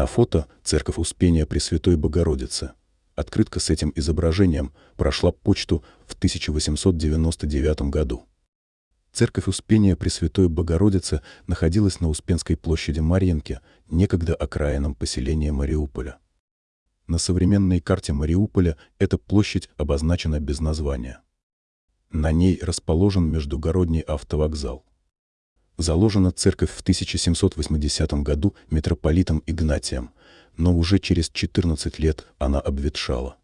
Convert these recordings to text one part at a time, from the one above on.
На фото церковь Успения Пресвятой Богородицы. Открытка с этим изображением прошла почту в 1899 году. Церковь Успения Пресвятой Богородицы находилась на Успенской площади Марьинки, некогда окраином поселения Мариуполя. На современной карте Мариуполя эта площадь обозначена без названия. На ней расположен междугородний автовокзал. Заложена церковь в 1780 году митрополитом Игнатием, но уже через 14 лет она обветшала.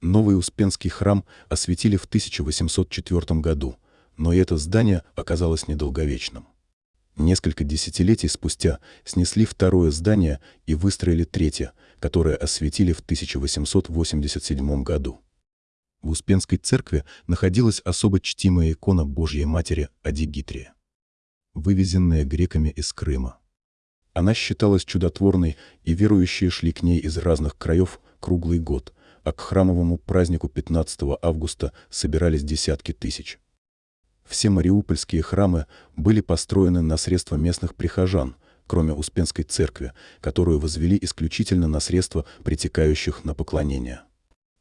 Новый Успенский храм осветили в 1804 году, но это здание оказалось недолговечным. Несколько десятилетий спустя снесли второе здание и выстроили третье, которое осветили в 1887 году. В Успенской церкви находилась особо чтимая икона Божьей Матери Адигитрия, вывезенная греками из Крыма. Она считалась чудотворной, и верующие шли к ней из разных краев круглый год, а к храмовому празднику 15 августа собирались десятки тысяч. Все мариупольские храмы были построены на средства местных прихожан, кроме Успенской церкви, которую возвели исключительно на средства притекающих на поклонение.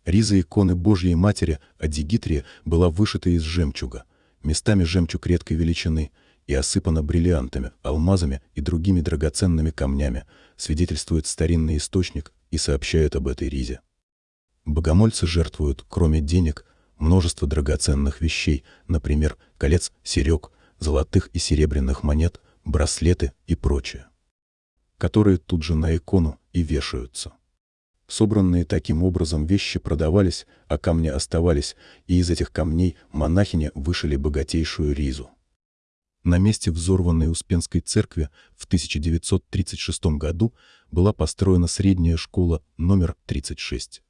Риза иконы Божьей Матери Адигитрия была вышита из жемчуга, местами жемчуг редкой величины, и осыпана бриллиантами, алмазами и другими драгоценными камнями, свидетельствует старинный источник и сообщает об этой ризе. Богомольцы жертвуют, кроме денег, множество драгоценных вещей, например, колец, серег, золотых и серебряных монет, браслеты и прочее, которые тут же на икону и вешаются. Собранные таким образом вещи продавались, а камни оставались, и из этих камней монахини вышили богатейшую ризу. На месте взорванной Успенской церкви в 1936 году была построена средняя школа номер 36.